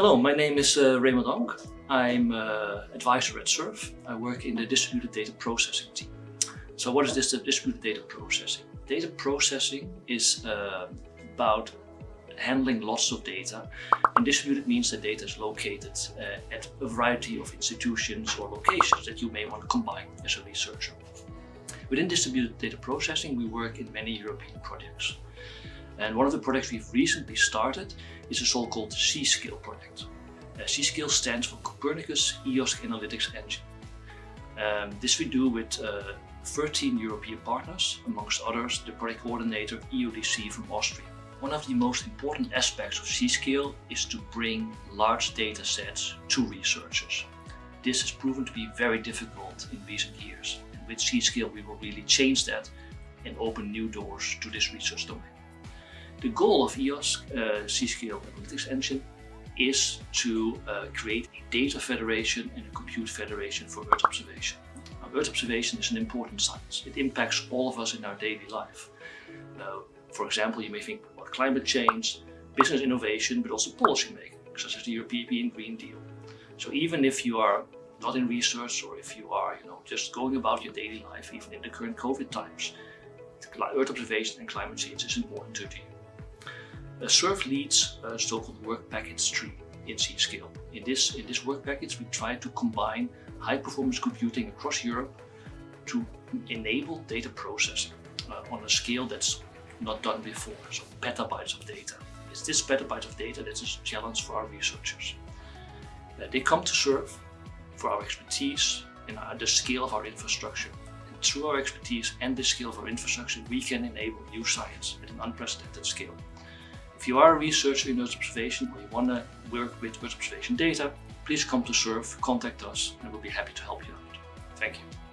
Hello, my name is uh, Raymond Oonk. I'm uh, advisor at SURF. I work in the distributed data processing team. So what is this distributed data processing? Data processing is uh, about handling lots of data and distributed means that data is located uh, at a variety of institutions or locations that you may want to combine as a researcher. Within distributed data processing we work in many European projects. And one of the projects we've recently started is a so-called C-Scale project. Uh, C-Scale stands for Copernicus EOSC Analytics Engine. Um, this we do with uh, 13 European partners, amongst others the project coordinator EODC from Austria. One of the most important aspects of C-Scale is to bring large data sets to researchers. This has proven to be very difficult in recent years. And with C-Scale we will really change that and open new doors to this research domain. The goal of EOS uh, C-Scale Analytics Engine is to uh, create a data federation and a compute federation for Earth observation. Now, Earth observation is an important science. It impacts all of us in our daily life. Uh, for example, you may think about climate change, business innovation, but also policy making, such as the European Green Deal. So even if you are not in research or if you are you know, just going about your daily life, even in the current COVID times, Earth observation and climate change is important to you. A SURF leads a so-called work package tree in C-Scale. In this, in this work package, we try to combine high-performance computing across Europe to enable data processing uh, on a scale that's not done before, so petabytes of data. It's this petabytes of data that's a challenge for our researchers. Uh, they come to SURF for our expertise and uh, the scale of our infrastructure. And through our expertise and the scale of our infrastructure, we can enable new science at an unprecedented scale. If you are a researcher in Earth observation or you want to work with Earth observation data, please come to SURF, contact us and we'll be happy to help you out. Thank you.